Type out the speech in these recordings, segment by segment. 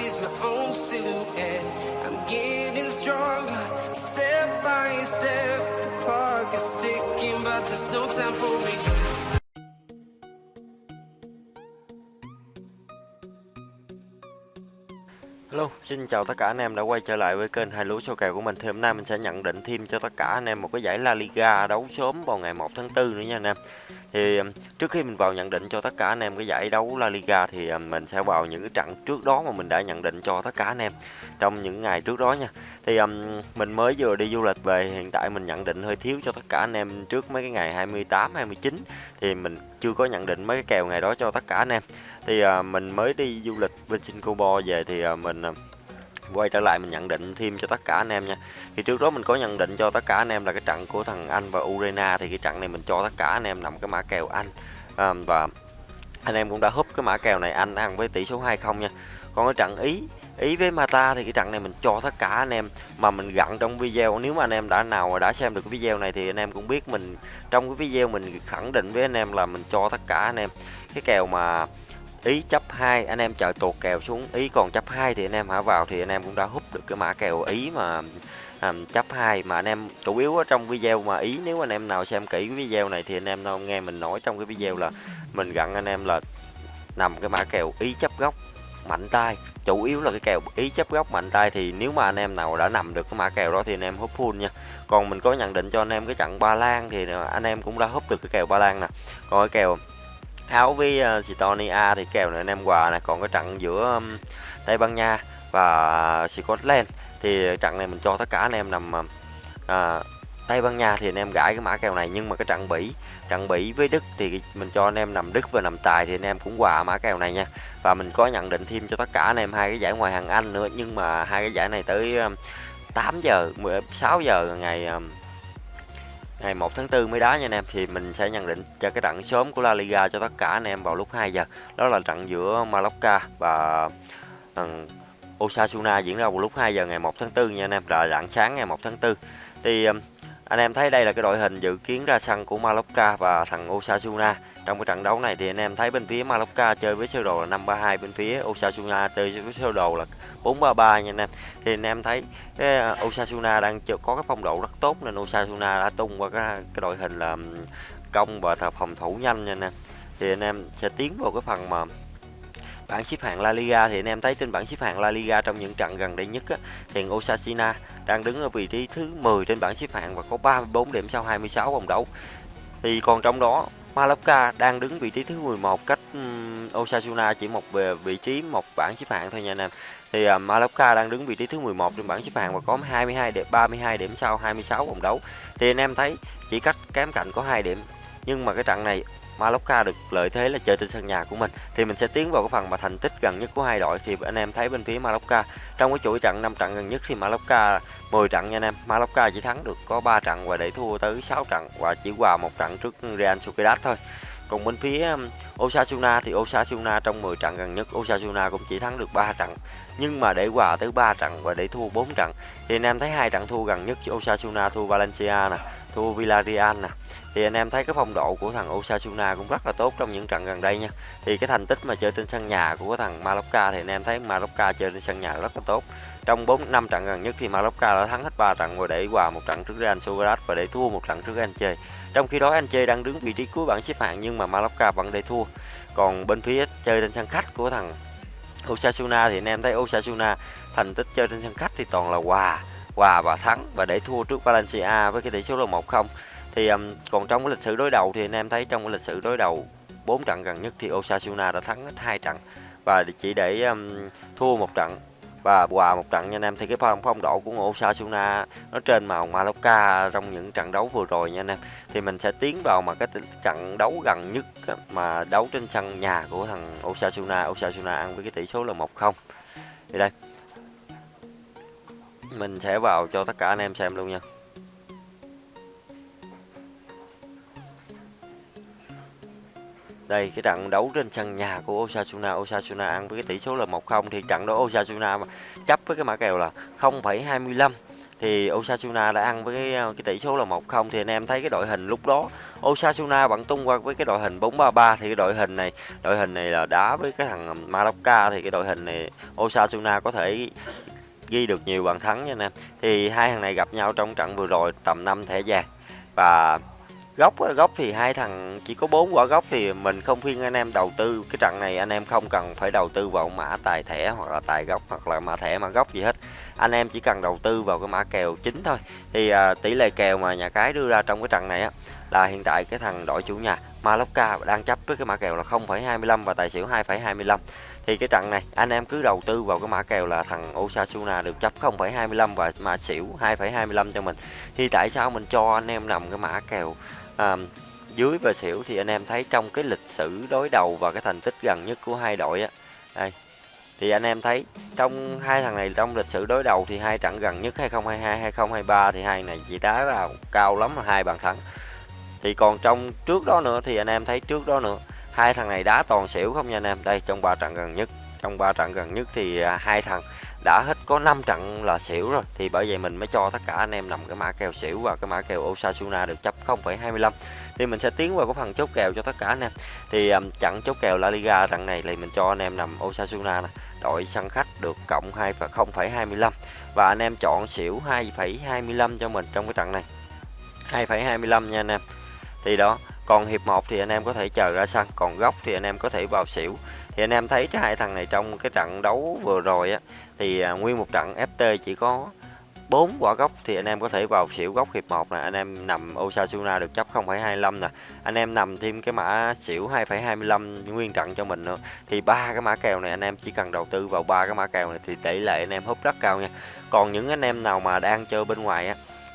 sees my own silhouette. I'm getting stronger, step by step. The clock is ticking, but there's no time for regrets. Hello, xin chào tất cả anh em đã quay trở lại với kênh hai lúa số kèo của mình. Thì hôm nay mình sẽ nhận định thêm cho tất cả anh em một cái giải La Liga đấu sớm vào ngày 1 tháng 4 nữa nha anh em. Thì um, trước khi mình vào nhận định cho tất cả anh em cái giải đấu La Liga thì um, mình sẽ vào những cái trận trước đó mà mình đã nhận định cho tất cả anh em trong những ngày trước đó nha. Thì um, mình mới vừa đi du lịch về, hiện tại mình nhận định hơi thiếu cho tất cả anh em trước mấy cái ngày 28, 29 thì mình chưa có nhận định mấy cái kèo ngày đó cho tất cả anh em thì à, mình mới đi du lịch bên Singapore về thì à, mình à, quay trở lại mình nhận định thêm cho tất cả anh em nha. Thì trước đó mình có nhận định cho tất cả anh em là cái trận của thằng Anh và Urena thì cái trận này mình cho tất cả anh em nằm cái mã kèo Anh. À, và anh em cũng đã húp cái mã kèo này Anh ăn với tỷ số 20 nha. Còn cái trận Ý Ý với Mata thì cái trận này mình cho tất cả anh em mà mình gặn trong video. Nếu mà anh em đã nào đã xem được cái video này thì anh em cũng biết mình trong cái video mình khẳng định với anh em là mình cho tất cả anh em. Cái kèo mà ý chấp 2 anh em chờ tuột kèo xuống ý còn chấp 2 thì anh em hả vào thì anh em cũng đã hút được cái mã kèo ý mà um, chấp 2 mà anh em chủ yếu ở trong video mà ý nếu anh em nào xem kỹ cái video này thì anh em nào nghe mình nói trong cái video là mình gặn anh em là nằm cái mã kèo ý chấp góc mạnh tay chủ yếu là cái kèo ý chấp góc mạnh tay thì nếu mà anh em nào đã nằm được cái mã kèo đó thì anh em hút full nha còn mình có nhận định cho anh em cái trận ba lan thì anh em cũng đã hút được cái kèo ba lan nè còn cái kèo áo với uh, thì kèo này anh em quà này còn cái trận giữa um, Tây Ban Nha và Scotland thì trận này mình cho tất cả anh em nằm uh, Tây Ban Nha thì anh em gãi cái mã kèo này. Nhưng mà cái trận Bỉ trận Bỉ với Đức thì mình cho anh em nằm Đức và nằm tài thì anh em cũng quà mã kèo này nha. Và mình có nhận định thêm cho tất cả anh em hai cái giải ngoài hàng Anh nữa. Nhưng mà hai cái giải này tới 8 giờ 16 giờ ngày ngày 1 tháng 4 mới đá nha anh em thì mình sẽ nhận định cho cái trận sớm của La Liga cho tất cả anh em vào lúc 2 giờ. Đó là trận giữa Mallorca và um, Osasuna diễn ra vào lúc 2 giờ ngày 1 tháng 4 nha anh em là dạng sáng ngày 1 tháng 4 thì um, anh em thấy đây là cái đội hình dự kiến ra sân của Malocca và thằng Osasuna. Trong cái trận đấu này thì anh em thấy bên phía Malocca chơi với sơ đồ là 532 bên phía Osasuna chơi với sơ đồ là 433 nha anh em. Thì anh em thấy cái ờ, Osasuna đang có cái phong độ rất tốt nên Osasuna đã tung qua cái, cái đội hình là công và phòng thủ nhanh nha anh em. Thì anh em sẽ tiến vào cái phần mà bảng xếp hạng La Liga. Thì anh em thấy trên bảng xếp hạng La Liga trong những trận gần đây nhất á, thì Osasuna đang đứng ở vị trí thứ 10 trên bảng xếp hạng và có 34 điểm sau 26 vòng đấu. Thì còn trong đó Malapka đang đứng vị trí thứ 11 cách Osasuna chỉ một về vị trí một bảng xếp hạng thôi nha anh em. Thì à, uh, Mallorca đang đứng vị trí thứ 11 trên bảng xếp hạng và có 22 điểm 32 điểm sau 26 vòng đấu. Thì anh em thấy chỉ cách kém cạnh có 2 điểm. Nhưng mà cái trận này Mallorca được lợi thế là chơi trên sân nhà của mình. Thì mình sẽ tiến vào cái phần mà thành tích gần nhất của hai đội. Thì anh em thấy bên phía Mallorca, trong cái chuỗi trận 5 trận gần nhất thì Mallorca 10 trận nha anh em. Mallorca chỉ thắng được có 3 trận và để thua tới 6 trận và chỉ hòa một trận trước Real Sociedad thôi. Còn bên phía um, Osasuna thì Osasuna trong 10 trận gần nhất, Osasuna cũng chỉ thắng được 3 trận. Nhưng mà để hòa tới 3 trận và để thua 4 trận, thì anh em thấy hai trận thua gần nhất, Osasuna thua Valencia nè, thua Villarreal nè thì anh em thấy cái phong độ của thằng Osasuna cũng rất là tốt trong những trận gần đây nha. Thì cái thành tích mà chơi trên sân nhà của thằng Mallorca thì anh em thấy Mallorca chơi trên sân nhà rất là tốt. Trong 4 năm trận gần nhất thì Mallorca đã thắng hết 3 trận và để hòa một trận trước Real Sociedad và để thua một trận trước Elche trong khi đó Elche đang đứng vị trí cuối bảng xếp hạng nhưng mà Mallorca vẫn để thua. Còn bên phía chơi trên sân khách của thằng Osasuna thì anh em thấy Osasuna thành tích chơi trên sân khách thì toàn là hòa hòa và thắng và để thua trước Valencia với cái tỷ số là 1-0 thì um, còn trong cái lịch sử đối đầu thì anh em thấy trong cái lịch sử đối đầu bốn trận gần nhất thì Osasuna đã thắng hết hai trận và chỉ để um, thua một trận và hòa một trận. Nha anh em thì cái phong phong độ của Osasuna nó trên màu Mallorca trong những trận đấu vừa rồi nha anh em. Thì mình sẽ tiến vào mà cái trận đấu gần nhất mà đấu trên sân nhà của thằng Osasuna. Osasuna ăn với cái tỷ số là 1-0 thì đây mình sẽ vào cho tất cả anh em xem luôn nha. Đây cái trận đấu trên sân nhà của Osasuna. Osasuna ăn với cái tỷ số là 1-0 thì trận đó Osasuna chấp với cái mã kèo là 0,25 thì Osasuna đã ăn với cái, ờ, cái tỷ số là 1-0 thì anh em thấy cái đội hình lúc đó Osasuna vẫn tung qua với cái đội hình 4-3-3 thì cái đội hình này đội hình này là đá với cái thằng Mallorca. Thì cái đội hình này Osasuna có thể ghi được nhiều bàn thắng nha anh em. Thì hai thằng này gặp nhau trong trận vừa rồi tầm 5 thẻ vàng. Và góc góc thì hai thằng chỉ có bốn quả góc thì mình không khuyên anh em đầu tư. Cái trận này anh em không cần phải đầu tư vào mã tài thẻ hoặc là tài góc hoặc là mã thẻ mã góc gì hết. Anh em chỉ cần đầu tư vào cái mã kèo chính thôi. Thì à, tỷ lệ kèo mà nhà cái đưa ra trong cái trận này á là hiện tại cái thằng đội chủ nhà Malocca đang chấp với cái mã kèo là 0,25 và tài xỉu 2,25 thì cái trận này anh em cứ đầu tư vào cái mã kèo là thằng Osasuna được chấp 0,25 và mã xỉu 2,25 cho mình. Thì tại sao mình cho anh em nằm cái mã kèo à, dưới và xỉu? Thì anh em thấy trong cái lịch sử đối đầu và cái thành tích gần nhất của hai đội á. Đây thì anh em thấy trong hai thằng này trong lịch sử đối đầu thì hai trận gần nhất 2022 2023 thì hai này chỉ đá là cao lắm là hai bàn thắng. Thì còn trong trước đó nữa thì anh em thấy trước đó nữa hai thằng này đá toàn xỉu không nha anh em. Đây trong ba trận gần nhất trong ba trận gần nhất thì à, hai thằng đã hết có 5 trận là xỉu rồi. Thì bởi vậy mình mới cho tất cả anh em nằm cái mã kèo xỉu và cái mã kèo Osasuna được chấp 0,25 thì mình sẽ tiến vào cái phần chốt kèo cho tất cả anh em. Thì um, trận chốt kèo La Liga trận này thì mình cho anh em nằm Osasuna này đội sân khách được cộng 2 và 0,25 và anh em chọn xỉu 2,25 cho mình trong cái trận này. 2,25 nha anh em. Thì đó còn hiệp 1 thì anh em có thể chờ ra sân còn góc thì anh em có thể vào xỉu. Thì anh em thấy cái hai thằng này trong cái trận đấu vừa rồi á thì à, nguyên một trận FT chỉ có 4 quả góc thì anh em có thể vào xỉu góc hiệp 1 nè. Anh em nằm Osasuna được chấp 0,25 nè. Anh em nằm thêm cái mã xỉu 2,25 nguyên trận cho mình nữa. Thì ba cái mã kèo này anh em chỉ cần đầu tư vào ba cái mã kèo này thì tỷ lệ anh em húp rất cao nha. Còn những anh em nào mà đang chơi bên ngoài á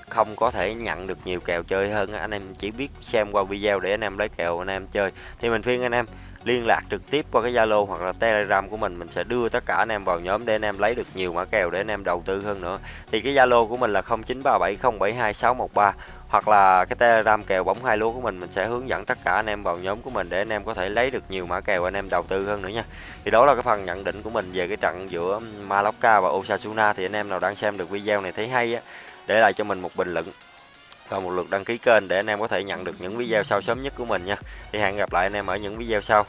không có thể nhận được nhiều kèo chơi hơn anh em chỉ biết xem qua video để anh em lấy kèo anh em chơi thì mình khuyên anh em liên lạc trực tiếp qua cái Zalo hoặc là Telegram của mình mình sẽ đưa tất cả anh em vào nhóm để anh em lấy được nhiều mã kèo để anh em đầu tư hơn nữa thì cái Zalo của mình là 0937072613 hoặc là cái Telegram kèo bóng hai lúa của mình mình sẽ hướng dẫn tất cả anh em vào nhóm của mình để anh em có thể lấy được nhiều mã kèo anh em đầu tư hơn nữa nha thì đó là cái phần nhận định của mình về cái trận giữa Malacca và Osasuna thì anh em nào đang xem được video này thấy hay á để lại cho mình một bình luận và một lượt đăng ký kênh để anh em có thể nhận được những video sau sớm nhất của mình nha. Thì hẹn gặp lại anh em ở những video sau.